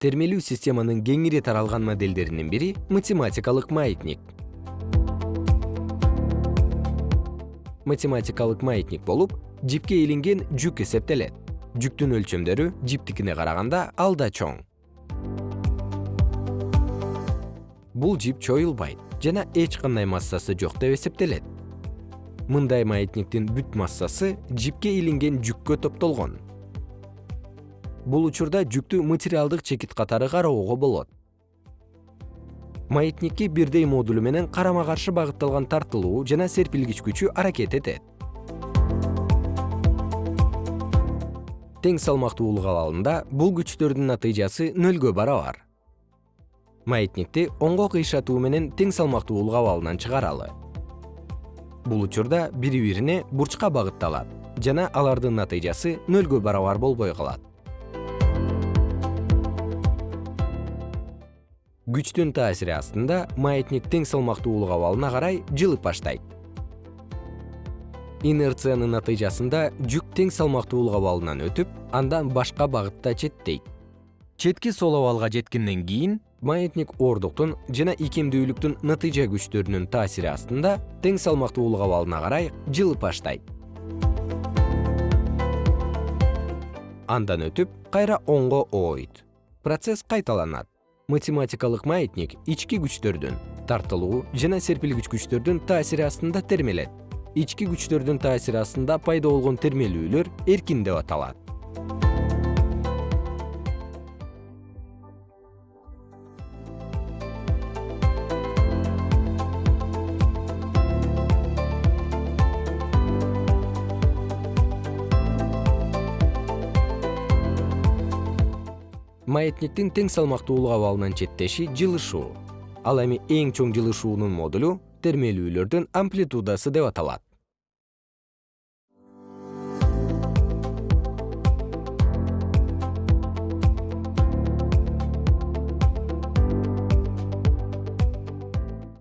термелүү системанын кеңири таралган моделдеринин бири математикалык маятник. Математикалык маятник болуп жипке илинген жүк эсептелет. Жүктүн өлчөмдөрү жиптикине караганда алда чоң. Бул жип чоюлбайт жана эч кандай массасы жок деп эсептелет. Мындай маятниктин бүт массасы жипке илинген жүккө топтолгон бул учурда жүктү материалдык чекит катары кароого болот. Маятникке бирдей модулу менен карама каршы багытталган тартылуу жана серпилгич күчү аракет этет. Тең салмактуулук абалында бул күчтөрдүн натыйжасы нөлгө барабар. Маятникти оңго кыйшатуу менен тең салмактуулук абалынан чыгаралы. Бул учурда бири бирине бурчка багытталат жана алардын натыйжасы нөлгө барабар болбой калат күчтүн таасири астында маятник тең салмактуулук абалына карай жылып баштайт. Инерциянын натыйжасында жүк тең салмактуулук абалынан өтүп андан башка багытта четтейт четки сол абалга жеткенден кийин маятник ордуктун жана икемдүүлүктүн натыйжа күчтөрүнүн таасири астында тең салмактуулук абалына карай жылып баштайт. Андан өтүп кайра оңго оойт процесс кайталанат математикалык маятник ички күчтөрдүн тартылуу жана серпилгич күчтөрдүн таасири астында термелет. Ички күчтөрдүн таасири астында пайда болгон термелүүлөр эркин деп аталат маятниктин тең салмактуулук абалынан четтеши жылышуу. Ал эми эң чоң жылышуунун модулу термелүүлөрдүн амплитудасы деп аталат